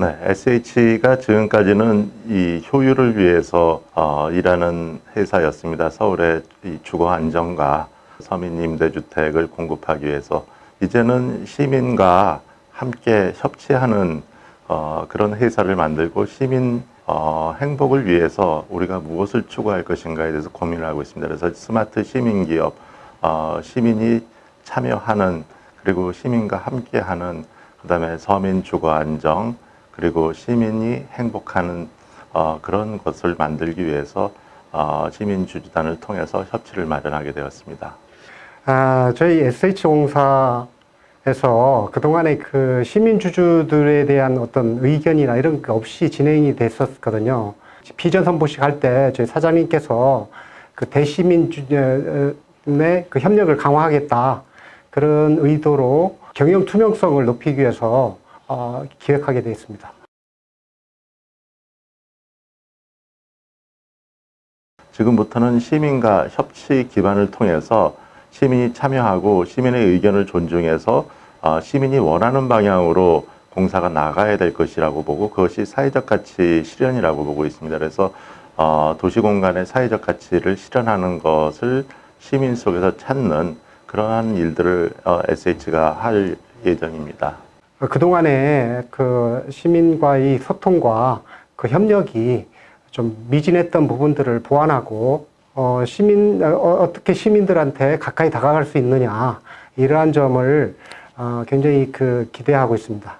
네, SH가 지금까지는 이 효율을 위해서 어, 일하는 회사였습니다. 서울의 이 주거 안정과 서민 임대주택을 공급하기 위해서 이제는 시민과 함께 협치하는 어, 그런 회사를 만들고 시민 어, 행복을 위해서 우리가 무엇을 추구할 것인가에 대해서 고민을 하고 있습니다. 그래서 스마트 시민 기업, 어, 시민이 참여하는 그리고 시민과 함께하는 그 다음에 서민 주거 안정 그리고 시민이 행복하는 어, 그런 것을 만들기 위해서 어, 시민 주주단을 통해서 협치를 마련하게 되었습니다. 아, 저희 SH공사에서 그동안에 그 시민주주들에 대한 어떤 의견이나 이런 게 없이 진행이 됐었거든요. 비전 선보식 할 때 저희 사장님께서 그 대시민주의 그 협력을 강화하겠다. 그런 의도로 경영 투명성을 높이기 위해서 어, 기획하게 되어 있습니다. 지금부터는 시민과 협치 기반을 통해서 시민이 참여하고 시민의 의견을 존중해서 어, 시민이 원하는 방향으로 공사가 나가야 될 것이라고 보고 그것이 사회적 가치 실현이라고 보고 있습니다. 그래서 어, 도시공간의 사회적 가치를 실현하는 것을 시민 속에서 찾는 그러한 일들을 어, SH가 할 예정입니다. 그동안에 그 시민과의 소통과 그 협력이 좀 미진했던 부분들을 보완하고 어, 시민 어, 떻게 시민들한테 가까이 다가갈 수 있느냐 이러한 점을 어, 굉장히 그 기대하고 있습니다.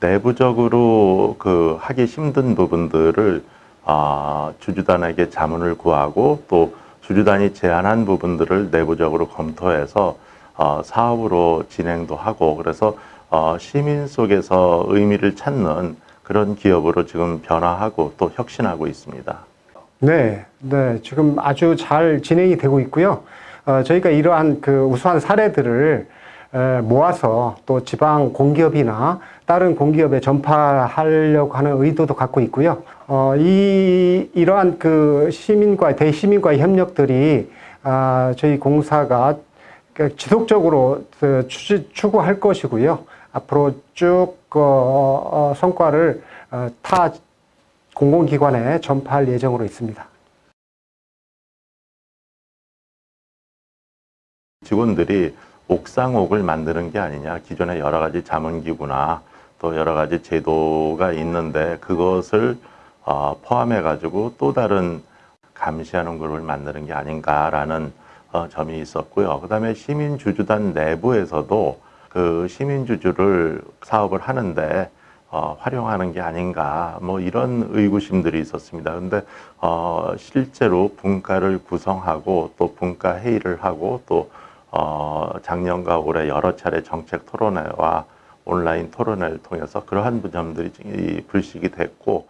내부적으로 그 하기 힘든 부분들을 어, 주주단에게 자문을 구하고 또 주주단이 제안한 부분들을 내부적으로 검토해서 어, 사업으로 진행도 하고 그래서 어, 시민 속에서 의미를 찾는 그런 기업으로 지금 변화하고 또 혁신하고 있습니다. 네, 네, 지금 아주 잘 진행이 되고 있고요. 어, 저희가 이러한 그 우수한 사례들을 에, 모아서 또 지방 공기업이나 다른 공기업에 전파하려고 하는 의도도 갖고 있고요. 어, 이, 이러한 그 시민과, 대시민과의 협력들이 아, 저희 공사가 그 지속적으로 그 추구할 것이고요. 앞으로 쭉 어, 어, 성과를 어, 타 공공기관에 전파할 예정으로 있습니다. 직원들이 옥상옥을 만드는 게 아니냐 기존에 여러 가지 자문기구나 또 여러 가지 제도가 있는데 그것을 어, 포함해 가지고 또 다른 감시하는 그룹을 만드는 게 아닌가라는 어, 점이 있었고요. 그 다음에 시민주주단 내부에서도 그 시민주주를 사업을 하는데 어, 활용하는 게 아닌가 뭐 이런 의구심들이 있었습니다. 근데 어, 실제로 분과를 구성하고 또 분과 회의를 하고 또 어, 작년과 올해 여러 차례 정책 토론회와 온라인 토론회를 통해서 그러한 점들이 불식이 됐고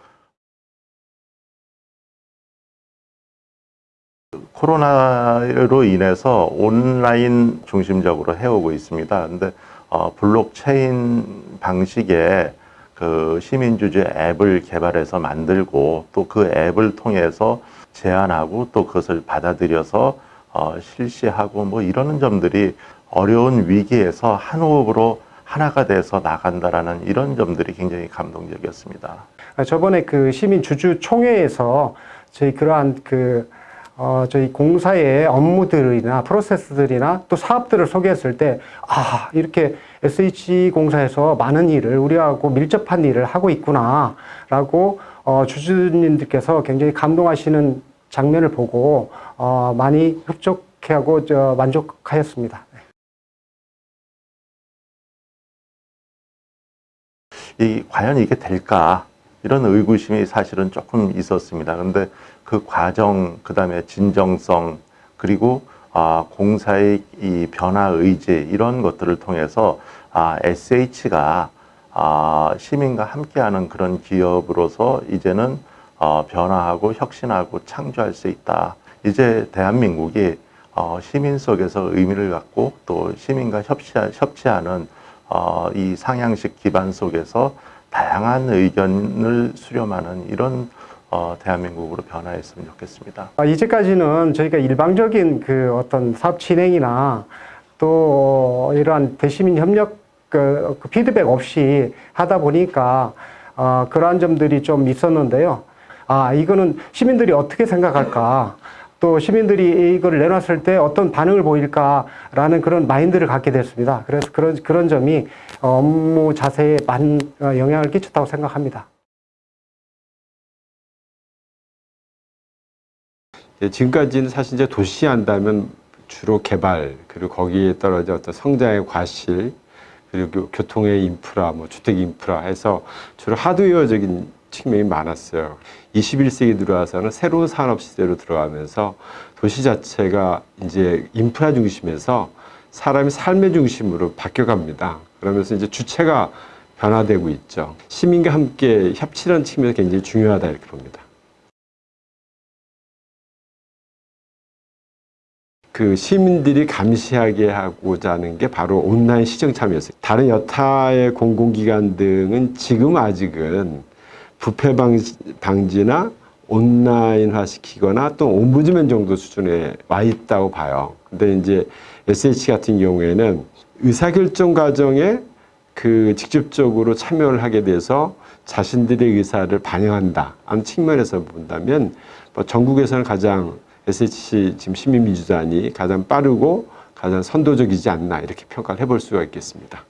코로나로 인해서 온라인 중심적으로 해오고 있습니다. 근데 어, 블록체인 방식의 그 시민주주 앱을 개발해서 만들고 또 그 앱을 통해서 제안하고 또 그것을 받아들여서 어, 실시하고 뭐 이러는 점들이 어려운 위기에서 한 호흡으로 하나가 돼서 나간다라는 이런 점들이 굉장히 감동적이었습니다. 저번에 그 시민 주주 총회에서 저희 그러한 그 어, 저희 공사의 업무들이나 프로세스들이나 또 사업들을 소개했을 때, 아, 이렇게 SH공사에서 많은 일을, 우리하고 밀접한 일을 하고 있구나, 라고, 어, 주주님들께서 굉장히 감동하시는 장면을 보고, 어, 많이 흡족해하고, 저, 만족하였습니다. 이, 과연 이게 될까? 이런 의구심이 사실은 조금 있었습니다. 근데 그 과정, 그 다음에 진정성, 그리고 아, 공사의 이 변화 의지 이런 것들을 통해서 아, SH가 아, 시민과 함께하는 그런 기업으로서 이제는 어, 변화하고 혁신하고 창조할 수 있다. 이제 대한민국이 어, 시민 속에서 의미를 갖고 또 시민과 협치, 협치하는 어, 이 상향식 기반 속에서 다양한 의견을 수렴하는 이런 어, 대한민국으로 변화했으면 좋겠습니다. 아, 이제까지는 저희가 일방적인 그 어떤 사업 진행이나 또 어, 이러한 대시민 협력 그, 그 피드백 없이 하다 보니까 어, 그러한 점들이 좀 있었는데요. 아 이거는 시민들이 어떻게 생각할까? 또 시민들이 이걸 내놨을 때 어떤 반응을 보일까라는 그런 마인드를 갖게 됐습니다. 그래서 그런 그런 점이 업무 자세에 많은 어, 영향을 끼쳤다고 생각합니다. 예, 지금까지는 사실 이제 도시 한다면 주로 개발 그리고 거기에 떨어져 어떤 성장의 과실 그리고 교통의 인프라, 뭐 주택 인프라 해서 주로 하드웨어적인 측면이 많았어요. 21세기 들어와서는 새로운 산업 시대로 들어가면서 도시 자체가 이제 인프라 중심에서 사람의 삶의 중심으로 바뀌어갑니다. 그러면서 이제 주체가 변화되고 있죠. 시민과 함께 협치라는 측면에서 굉장히 중요하다 이렇게 봅니다. 그 시민들이 감시하게 하고자 하는 게 바로 온라인 시정 참여였어요. 다른 여타의 공공기관 등은 지금 아직은 부패 방지, 방지나 온라인화 시키거나 또 옴부즈맨 정도 수준에 와 있다고 봐요. 근데 이제 SH 같은 경우에는 의사결정 과정에 그 직접적으로 참여를 하게 돼서 자신들의 의사를 반영한다 하는 측면에서 본다면 뭐 전국에서는 가장 SH 지금 시민민주단이 가장 빠르고 가장 선도적이지 않나 이렇게 평가를 해볼 수가 있겠습니다.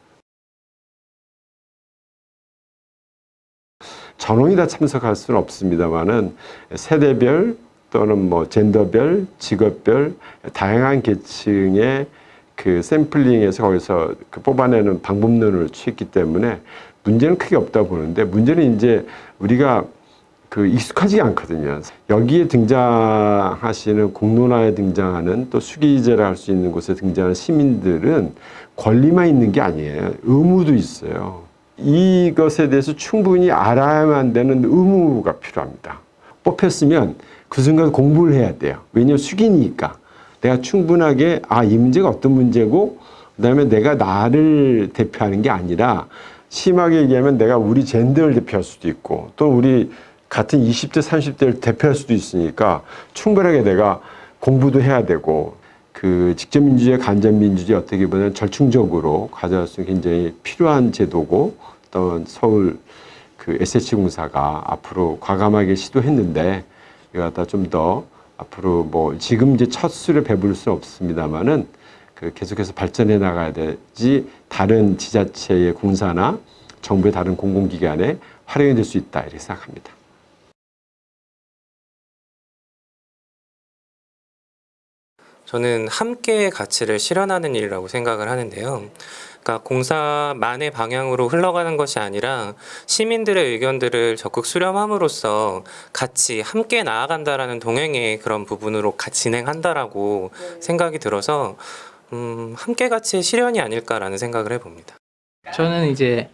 전원이 다 참석할 수는 없습니다만은 세대별 또는 뭐 젠더별, 직업별 다양한 계층의 그 샘플링에서 거기서 그 뽑아내는 방법론을 취했기 때문에 문제는 크게 없다고 보는데 문제는 이제 우리가 그 익숙하지 않거든요. 여기에 등장하시는 공론화에 등장하는 또 수기제를 할수 있는 곳에 등장하는 시민들은 권리만 있는 게 아니에요. 의무도 있어요. 이것에 대해서 충분히 알아야만 되는 의무가 필요합니다. 뽑혔으면 그 순간 공부를 해야 돼요. 왜냐하면 수기니까. 내가 충분하게 아, 이 문제가 어떤 문제고 그 다음에 내가 나를 대표하는 게 아니라 심하게 얘기하면 내가 우리 젠더를 대표할 수도 있고 또 우리 같은 20대, 30대를 대표할 수도 있으니까 충분하게 내가 공부도 해야 되고 그 직접 민주주의, 간접 민주주의 어떻게 보면 절충적으로 가져갈 수 있는 굉장히 필요한 제도고 또 서울 그 SH공사가 앞으로 과감하게 시도했는데 이거 갖다 좀 더 앞으로 뭐 지금 이제 첫 수를 배부를 수 없습니다만은 그 계속해서 발전해 나가야 되지 다른 지자체의 공사나 정부의 다른 공공기관에 활용이 될 수 있다 이렇게 생각합니다. 저는 함께의 가치를 실현하는 일이라고 생각을 하는데요. 그러니까 공사만의 방향으로 흘러가는 것이 아니라 시민들의 의견들을 적극 수렴함으로써 같이 함께 나아간다라는 동행의 그런 부분으로 같이 진행한다라고 생각이 들어서 음, 함께 가치의 실현이 아닐까라는 생각을 해봅니다. 저는 이제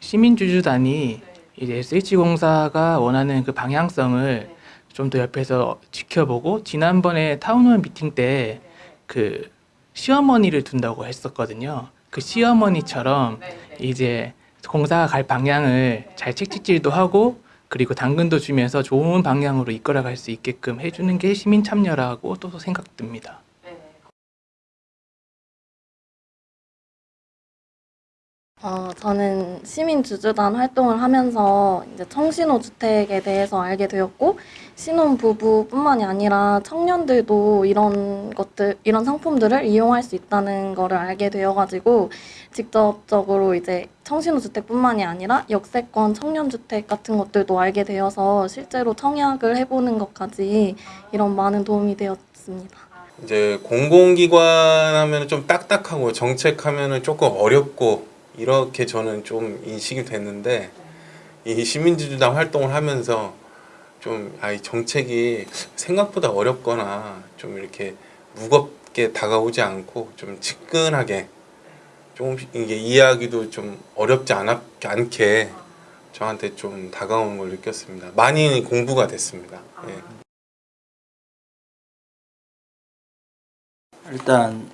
시민주주단이 이제 SH공사가 원하는 그 방향성을 좀 더 옆에서 지켜보고 지난번에 타운홀 미팅 때 그 시어머니를 둔다고 했었거든요. 그 시어머니처럼 이제 공사가 갈 방향을 잘 채찍질도 하고 그리고 당근도 주면서 좋은 방향으로 이끌어갈 수 있게끔 해주는 게 시민 참여라고 또 생각됩니다. 어, 저는 시민주주단 활동을 하면서 이제 청신호 주택에 대해서 알게 되었고, 신혼 부부뿐만이 아니라 청년들도 이런 것들, 이런 상품들을 이용할 수 있다는 거를 알게 되어가지고, 직접적으로 이제 청신호 주택뿐만이 아니라 역세권 청년 주택 같은 것들도 알게 되어서 실제로 청약을 해보는 것까지 이런 많은 도움이 되었습니다. 이제 공공기관 하면 좀 딱딱하고 정책 하면은 조금 어렵고 이렇게 저는 좀 인식이 됐는데 이 시민주주당 활동을 하면서 좀 아이 정책이 생각보다 어렵거나 좀 이렇게 무겁게 다가오지 않고 좀 측근하게 좀 이게 이해하기도 좀 어렵지 않게 저한테 좀 다가오는 걸 느꼈습니다. 많이 공부가 됐습니다. 예. 일단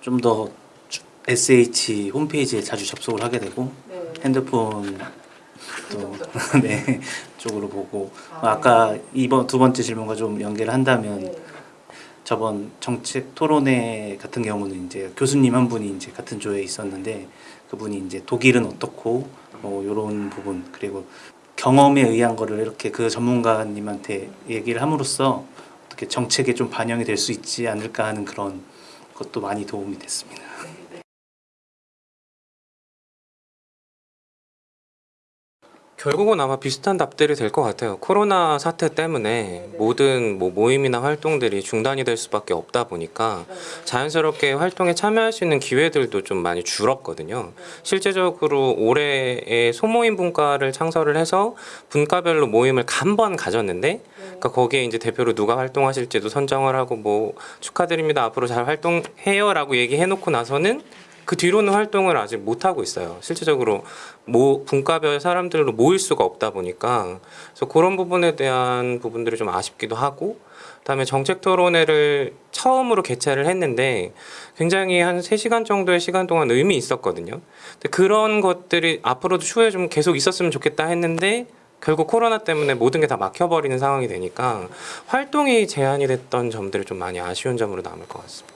좀더 SH 홈페이지에 자주 접속을 하게 되고 핸드폰 또 네, 쪽으로 보고. 아 까 이번 두 번째 질문과 좀 연계를 한다면 저번 정책 토론회 같은 경우는 이제 교수님 한 분이 이제 같은 조에 있었는데 그분이 이제 독일은 어떻고 뭐 이런 부분 그리고 경험에 의한 거를 이렇게 그 전문가님한테 얘기를 함으로써 어떻게 정책에 좀 반영이 될 수 있지 않을까 하는 그런 것도 많이 도움이 됐습니다. 결국은 아마 비슷한 답들이 될 것 같아요. 코로나 사태 때문에 모든 뭐 모임이나 활동들이 중단이 될 수밖에 없다 보니까 자연스럽게 활동에 참여할 수 있는 기회들도 좀 많이 줄었거든요. 실제적으로 올해에 소모임 분과를 창설을 해서 분과별로 모임을 간번 가졌는데 그러니까 거기에 이제 대표로 누가 활동하실지도 선정을 하고 뭐 축하드립니다. 앞으로 잘 활동해요라고 얘기해 놓고 나서는 그 뒤로는 활동을 아직 못 하고 있어요. 실질적으로 모 분과별 사람들로 모일 수가 없다 보니까 그래서 그런 부분에 대한 부분들이 좀 아쉽기도 하고 그다음에 정책 토론회를 처음으로 개최를 했는데 굉장히 한 3시간 정도의 시간 동안 의미 있었거든요. 근데 그런 것들이 앞으로도 추후에 좀 계속 있었으면 좋겠다 했는데 결국 코로나 때문에 모든 게 다 막혀버리는 상황이 되니까 활동이 제한이 됐던 점들이 좀 많이 아쉬운 점으로 남을 것 같습니다.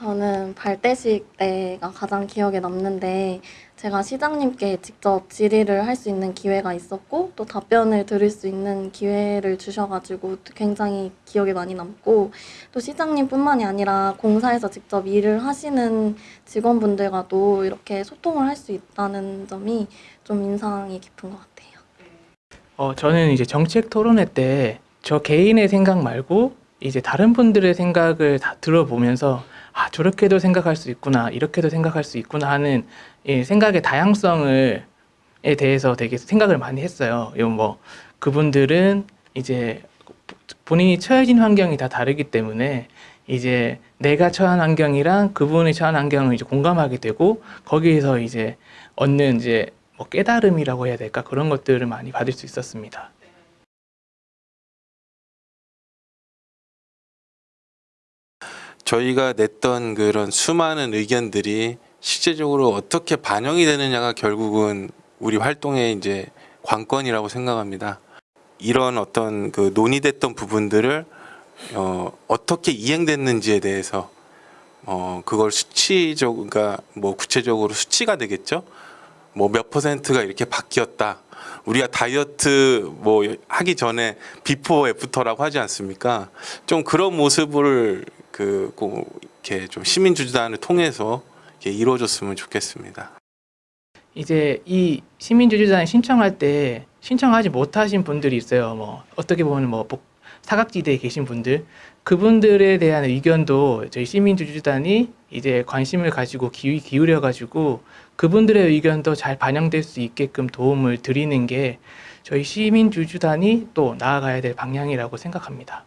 저는 발대식 때가 가장 기억에 남는데 제가 시장님께 직접 질의를 할 수 있는 기회가 있었고 또 답변을 들을 수 있는 기회를 주셔가지고 굉장히 기억에 많이 남고 또 시장님뿐만이 아니라 공사에서 직접 일을 하시는 직원분들과도 이렇게 소통을 할 수 있다는 점이 좀 인상이 깊은 것 같아요. 어, 저는 이제 정책 토론회 때 저 개인의 생각 말고 이제 다른 분들의 생각을 다 들어보면서 아 저렇게도 생각할 수 있구나 이렇게도 생각할 수 있구나 하는 이 생각의 다양성을 에 대해서 되게 생각을 많이 했어요. 뭐 그분들은 이제 본인이 처해진 환경이 다 다르기 때문에 이제 내가 처한 환경이랑 그분이 처한 환경을 이제 공감하게 되고 거기에서 이제 얻는 이제 뭐 깨달음이라고 해야 될까 그런 것들을 많이 받을 수 있었습니다. 저희가 냈던 그런 수많은 의견들이 실제적으로 어떻게 반영이 되느냐가 결국은 우리 활동의 이제 관건이라고 생각합니다. 이런 어떤 그 논의됐던 부분들을 어, 어떻게 이행됐는지에 대해서 어, 그걸 수치적, 그러니까 뭐 구체적으로 수치가 되겠죠. 뭐 몇 퍼센트가 이렇게 바뀌었다. 우리가 다이어트 뭐 하기 전에 before after라고 하지 않습니까? 좀 그런 모습을 그 꼭 이렇게 좀 시민 주주단을 통해서 이루어졌으면 좋겠습니다. 이제 이 시민주주단 신청할 때 신청하지 못하신 분들이 있어요. 뭐 어떻게 보면 뭐 복- 사각지대에 계신 분들 그분들에 대한 의견도 저희 시민주주단이 이제 관심을 가지고 기, 기울여 가지고 그분들의 의견도 잘 반영될 수 있게끔 도움을 드리는 게 저희 시민주주단이 또 나아가야 될 방향이라고 생각합니다.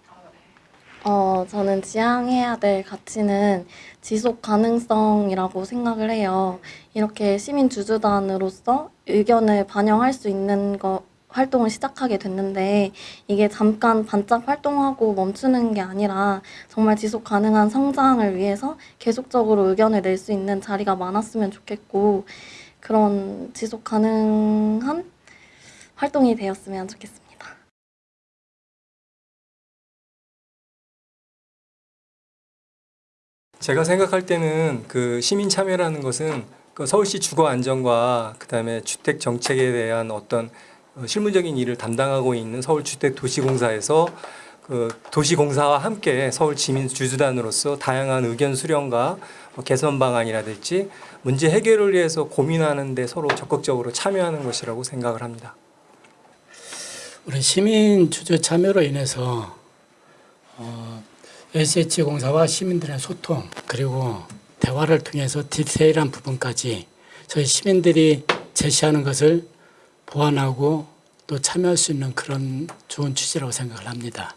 어, 저는 지향해야 될 가치는 지속 가능성이라고 생각을 해요. 이렇게 시민 주주단으로서 의견을 반영할 수 있는 거, 활동을 시작하게 됐는데 이게 잠깐 반짝 활동하고 멈추는 게 아니라 정말 지속 가능한 성장을 위해서 계속적으로 의견을 낼 수 있는 자리가 많았으면 좋겠고 그런 지속 가능한 활동이 되었으면 좋겠습니다. 제가 생각할 때는 그 시민 참여라는 것은 그 서울시 주거 안정과 그다음에 주택 정책에 대한 어떤 어, 실무적인 일을 담당하고 있는 서울주택도시공사에서 그 도시공사와 함께 서울 지민 주주단으로서 다양한 의견 수렴과 뭐 개선 방안이라든지 문제 해결을 위해서 고민하는 데 서로 적극적으로 참여하는 것이라고 생각을 합니다. 우리 시민 주주 참여로 인해서 어, SH 공사와 시민들의 소통 그리고 대화를 통해서 디테일한 부분까지 저희 시민들이 제시하는 것을 보완하고 또 참여할 수 있는 그런 좋은 취지라고 생각을 합니다.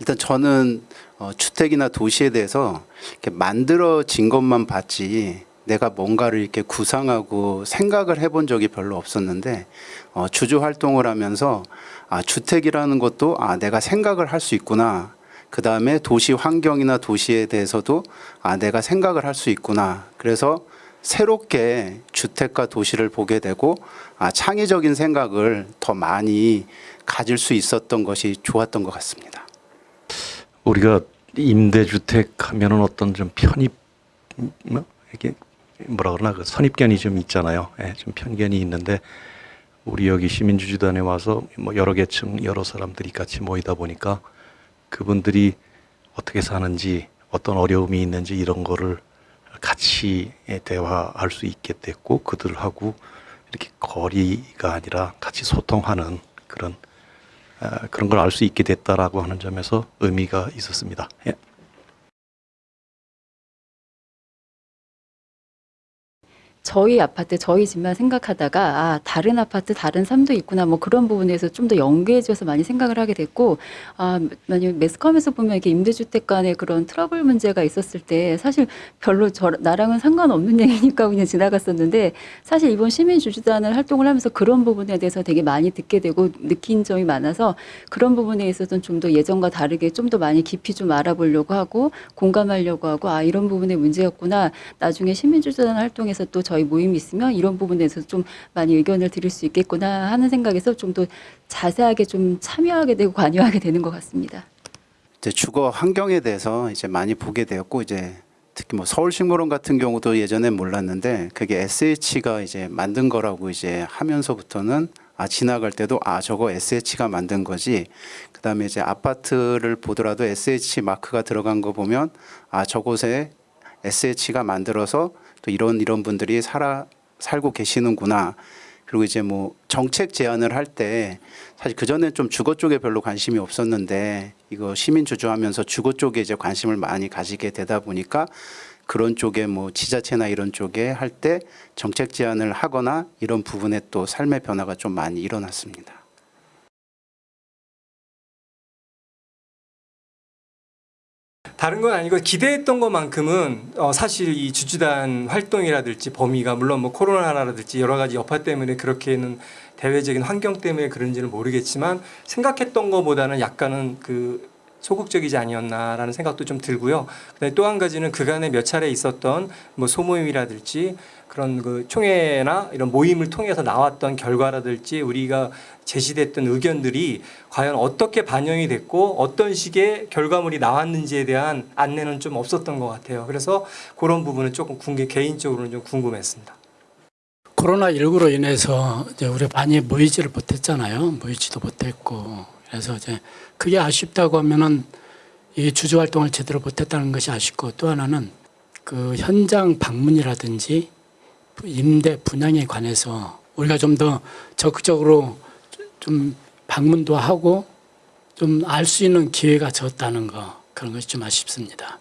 일단 저는 어, 주택이나 도시에 대해서 만들어진 것만 봤지 내가 뭔가를 이렇게 구상하고 생각을 해본 적이 별로 없었는데 어, 주주 활동을 하면서 아, 주택이라는 것도 아, 내가 생각을 할 수 있구나. 그 다음에 도시 환경이나 도시에 대해서도 아, 내가 생각을 할 수 있구나. 그래서 새롭게 주택과 도시를 보게 되고 아, 창의적인 생각을 더 많이 가질 수 있었던 것이 좋았던 것 같습니다. 우리가 임대주택 하면은 어떤 좀 편입 뭐 이게 뭐라 그러나 그 선입견이 좀 있잖아요. 예, 좀 편견이 있는데 우리 여기 시민주주단에 와서 뭐 여러 계층 여러 사람들이 같이 모이다 보니까 그분들이 어떻게 사는지 어떤 어려움이 있는지 이런 거를 같이 예, 대화할 수 있게 됐고 그들하고 이렇게 거리가 아니라 같이 소통하는 그런 아, 그런 걸 알 수 있게 됐다라고 하는 점에서 의미가 있었습니다. 예. 저희 아파트, 저희 집만 생각하다가 아, 다른 아파트, 다른 삶도 있구나 뭐 그런 부분에서 좀 더 연계해줘서 많이 생각을 하게 됐고 아, 만약 매스컴에서 보면 이렇게 임대주택 간의 그런 트러블 문제가 있었을 때 사실 별로 저 나랑은 상관없는 얘기니까 그냥 지나갔었는데 사실 이번 시민주주단을 활동을 하면서 그런 부분에 대해서 되게 많이 듣게 되고 느낀 점이 많아서 그런 부분에 있어서는 좀 더 예전과 다르게 좀 더 많이 깊이 좀 알아보려고 하고 공감하려고 하고 아 이런 부분의 문제였구나. 나중에 시민주주단 활동에서 또 저희 모임이 있으면 이런 부분에서 좀 많이 의견을 드릴 수 있겠구나 하는 생각에서 좀 더 자세하게 좀 참여하게 되고 관여하게 되는 것 같습니다. 이제 주거 환경에 대해서 이제 많이 보게 되었고 이제 특히 뭐 서울식물원 같은 경우도 예전엔 몰랐는데 그게 SH가 이제 만든 거라고 이제 하면서부터는 아 지나갈 때도 아 저거 SH가 만든 거지 그 다음에 이제 아파트를 보더라도 SH 마크가 들어간 거 보면 아 저곳에 SH가 만들어서 또 이런 이런 분들이 살아 살고 계시는구나. 그리고 이제 뭐 정책 제안을 할 때 사실 그 전에 좀 주거 쪽에 별로 관심이 없었는데 이거 시민 주주하면서 주거 쪽에 이제 관심을 많이 가지게 되다 보니까 그런 쪽에 뭐 지자체나 이런 쪽에 할 때 정책 제안을 하거나 이런 부분에 또 삶의 변화가 좀 많이 일어났습니다. 다른 건 아니고 기대했던 것만큼은 어, 사실 이 주주단 활동이라든지 범위가 물론 뭐 코로나라든지 여러 가지 여파 때문에 그렇게는 대외적인 환경 때문에 그런지는 모르겠지만 생각했던 것보다는 약간은 그 소극적이지 아니었나라는 생각도 좀 들고요. 그다음에 또 한 가지는 그간에 몇 차례 있었던 뭐 소모임이라든지 그런 그 총회나 이런 모임을 통해서 나왔던 결과라든지 우리가 제시됐던 의견들이 과연 어떻게 반영이 됐고 어떤 식의 결과물이 나왔는지에 대한 안내는 좀 없었던 것 같아요. 그래서 그런 부분은 조금 궁금, 개인적으로는 좀 궁금했습니다. 코로나 19로 인해서 이제 우리 많이 모이지를 못했잖아요. 모이지도 못했고 그래서 이제 그게 아쉽다고 하면은 이 주주 활동을 제대로 못했다는 것이 아쉽고 또 하나는 그 현장 방문이라든지 임대 분양에 관해서 우리가 좀 더 적극적으로 좀 방문도 하고 좀 알 수 있는 기회가 적었다는 거 그런 것이 좀 아쉽습니다.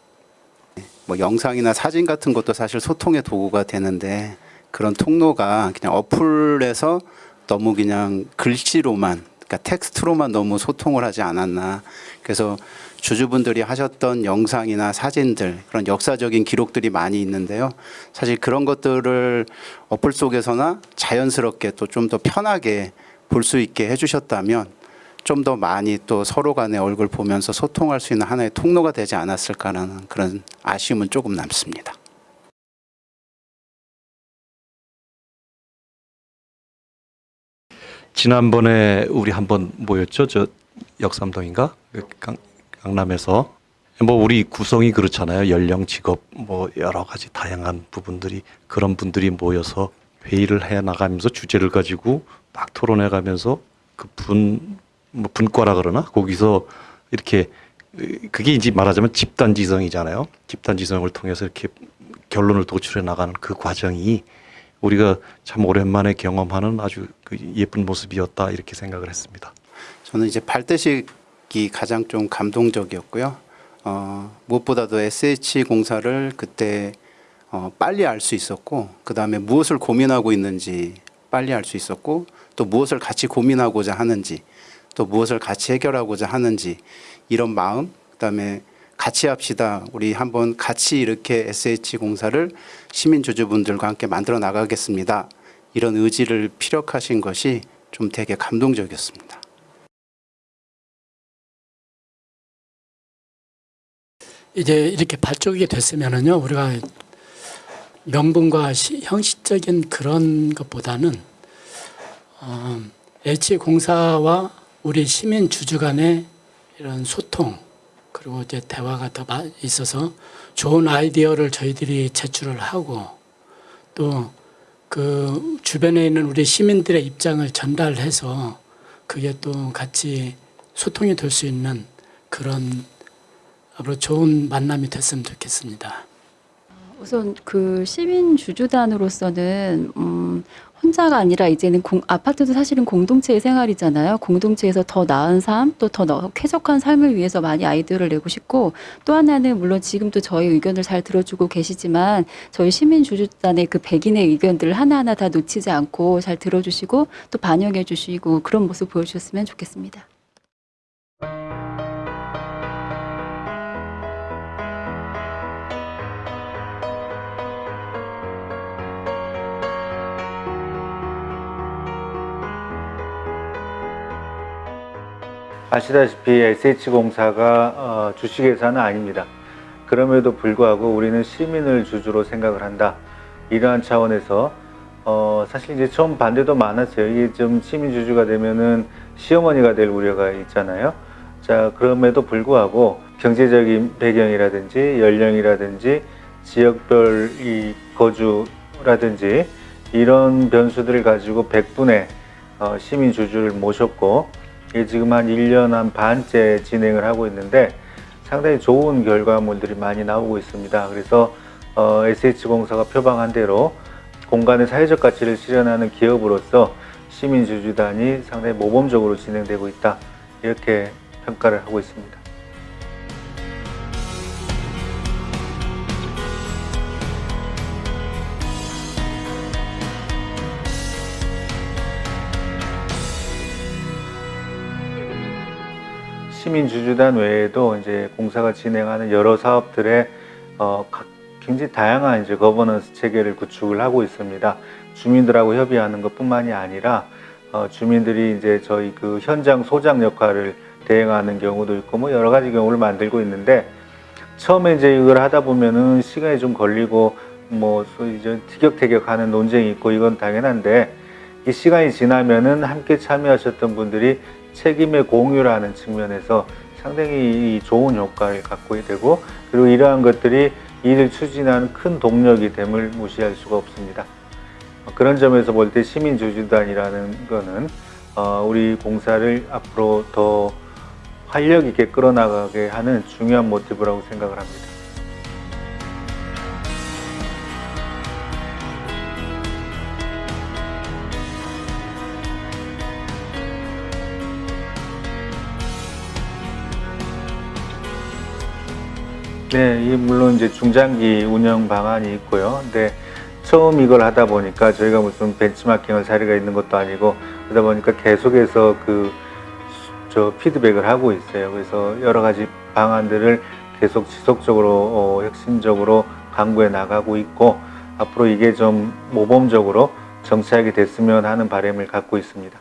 뭐 영상이나 사진 같은 것도 사실 소통의 도구가 되는데 그런 통로가 그냥 어플에서 너무 그냥 글씨로만 그러니까 텍스트로만 너무 소통을 하지 않았나. 그래서 주주분들이 하셨던 영상이나 사진들 그런 역사적인 기록들이 많이 있는데요. 사실 그런 것들을 어플 속에서나 자연스럽게 또 좀 더 편하게 볼 수 있게 해주셨다면 좀 더 많이 또 서로 간의 얼굴 보면서 소통할 수 있는 하나의 통로가 되지 않았을까라는 그런 아쉬움은 조금 남습니다. 지난번에 우리 한번 모였죠. 저 역삼동인가 그 강, 강남에서 뭐 우리 구성이 그렇잖아요. 연령, 직업 뭐 여러 가지 다양한 부분들이 그런 분들이 모여서 회의를 해 나가면서 주제를 가지고 막 토론해 가면서 그 분 뭐 분과라 그러나 거기서 이렇게 그게 이제 말하자면 집단 지성이잖아요. 집단 지성을 통해서 이렇게 결론을 도출해 나가는 그 과정이 우리가 참 오랜만에 경험하는 아주 그 예쁜 모습이었다 이렇게 생각을 했습니다. 저는 이제 발대식이 가장 좀 감동적이었고요. 어, 무엇보다도 SH 공사를 그때 어, 빨리 알 수 있었고, 그 다음에 무엇을 고민하고 있는지 빨리 알 수 있었고, 또 무엇을 같이 고민하고자 하는지, 또 무엇을 같이 해결하고자 하는지 이런 마음, 그 다음에 같이 합시다. 우리 한번 같이 이렇게 SH 공사를 시민 주주분들과 함께 만들어 나가겠습니다. 이런 의지를 피력하신 것이 좀 되게 감동적이었습니다. 이제 이렇게 발족이 됐으면은요 우리가 명분과 시, 형식적인 그런 것보다는 어, H공사와 우리 시민 주주 간의 이런 소통 그리고 이제 대화가 더 마- 있어서 좋은 아이디어를 저희들이 제출을 하고 또 그 주변에 있는 우리 시민들의 입장을 전달해서 그게 또 같이 소통이 될 수 있는 그런 앞으로 좋은 만남이 됐으면 좋겠습니다. 우선 그 시민 주주단으로서는 음, 혼자가 아니라 이제는 공, 아파트도 사실은 공동체의 생활이잖아요. 공동체에서 더 나은 삶, 또 더 쾌적한 삶을 위해서 많이 아이디어를 내고 싶고 또 하나는 물론 지금도 저희 의견을 잘 들어주고 계시지만 저희 시민 주주단의 그 백인의 의견들을 하나하나 다 놓치지 않고 잘 들어주시고 또 반영해 주시고 그런 모습 보여주셨으면 좋겠습니다. 아시다시피 SH공사가 어, 주식회사는 아닙니다. 그럼에도 불구하고 우리는 시민을 주주로 생각을 한다. 이러한 차원에서 어, 사실 이제 처음 반대도 많았어요. 이게 좀 시민 주주가 되면은 시어머니가 될 우려가 있잖아요. 자, 그럼에도 불구하고 경제적인 배경이라든지 연령이라든지 지역별 이 거주라든지 이런 변수들을 가지고 100분의 어, 시민 주주를 모셨고 이게 지금 한 1년 한 반째 진행을 하고 있는데 상당히 좋은 결과물들이 많이 나오고 있습니다. 그래서 어, SH공사가 표방한 대로 공간의 사회적 가치를 실현하는 기업으로서 시민주주단이 상당히 모범적으로 진행되고 있다. 이렇게 평가를 하고 있습니다. 시민주주단 외에도 이제 공사가 진행하는 여러 사업들의 어, 각- 굉장히 다양한 이제 거버넌스 체계를 구축을 하고 있습니다. 주민들하고 협의하는 것뿐만이 아니라 어, 주민들이 이제 저희 그 현장 소장 역할을 대행하는 경우도 있고 뭐 여러 가지 경우를 만들고 있는데 처음에 이제 이걸 하다 보면은 시간이 좀 걸리고 뭐 소위 이제 티격태격하는 논쟁이 있고 이건 당연한데 이 시간이 지나면은 함께 참여하셨던 분들이 책임의 공유라는 측면에서 상당히 좋은 효과를 갖고 되고 그리고 이러한 것들이 이를 추진하는 큰 동력이 됨을 무시할 수가 없습니다. 어, 그런 점에서 볼 때 시민주주단이라는 거는 어, 우리 공사를 앞으로 더 활력 있게 끌어나가게 하는 중요한 모티브라고 생각을 합니다. 네, 이 물론 이제 중장기 운영 방안이 있고요. 근데 처음 이걸 하다 보니까 저희가 무슨 벤치마킹할 자리가 있는 것도 아니고 그러다 보니까 계속해서 그 저 피드백을 하고 있어요. 그래서 여러 가지 방안들을 계속 지속적으로 어, 혁신적으로 강구해 나가고 있고 앞으로 이게 좀 모범적으로 정착이 됐으면 하는 바람을 갖고 있습니다.